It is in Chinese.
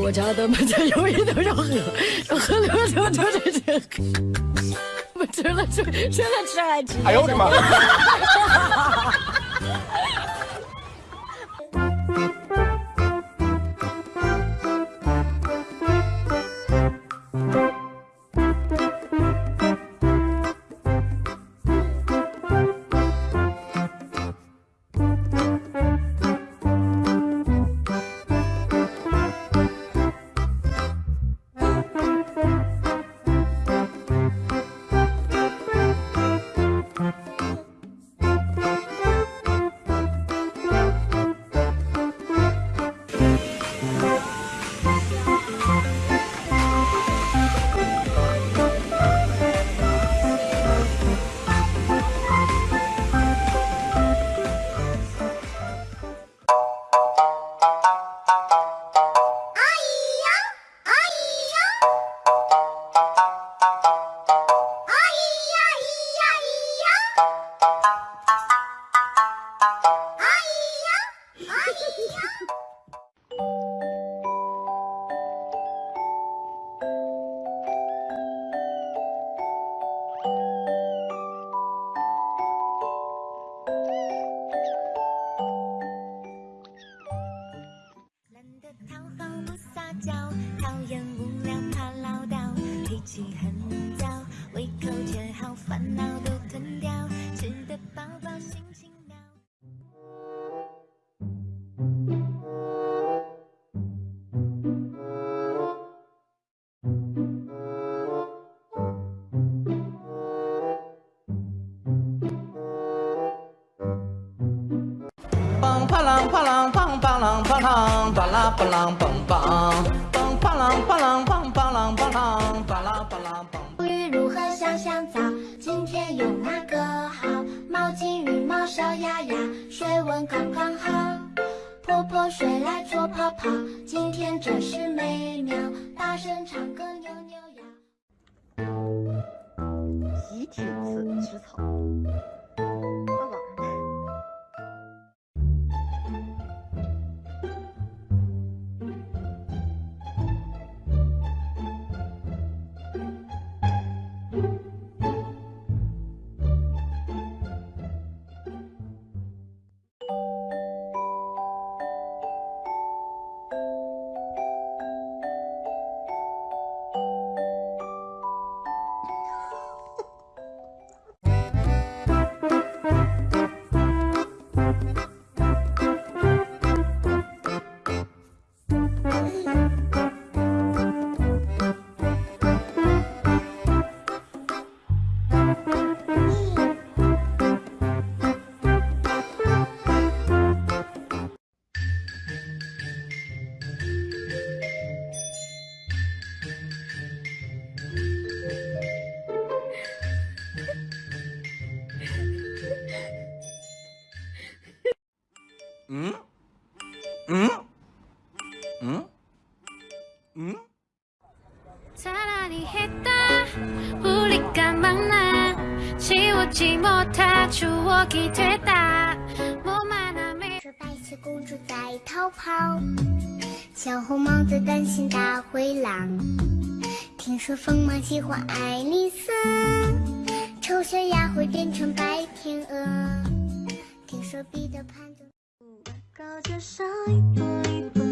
我家的门前有一头小河，河流流着这个，我吃了吃，吃了吃还吃。哎呦我的妈！梆啷梆啷，巴拉巴啷梆梆，梆啪啷啪啷梆梆啷梆啷，巴拉巴啷梆。鱼如何香香皂？今天用哪个好？毛巾羽毛小鸭鸭，水温刚刚好。泼泼水来搓泡泡，今天真是美妙。大声唱歌扭扭腰。集体吃吃草。嗯，嗯，嗯，嗯。是白雪公主在逃跑，小红帽子担心大灰狼。听说疯马喜欢爱丽丝，丑小鸭会变成白天鹅。听说彼得潘。高架上一步一步。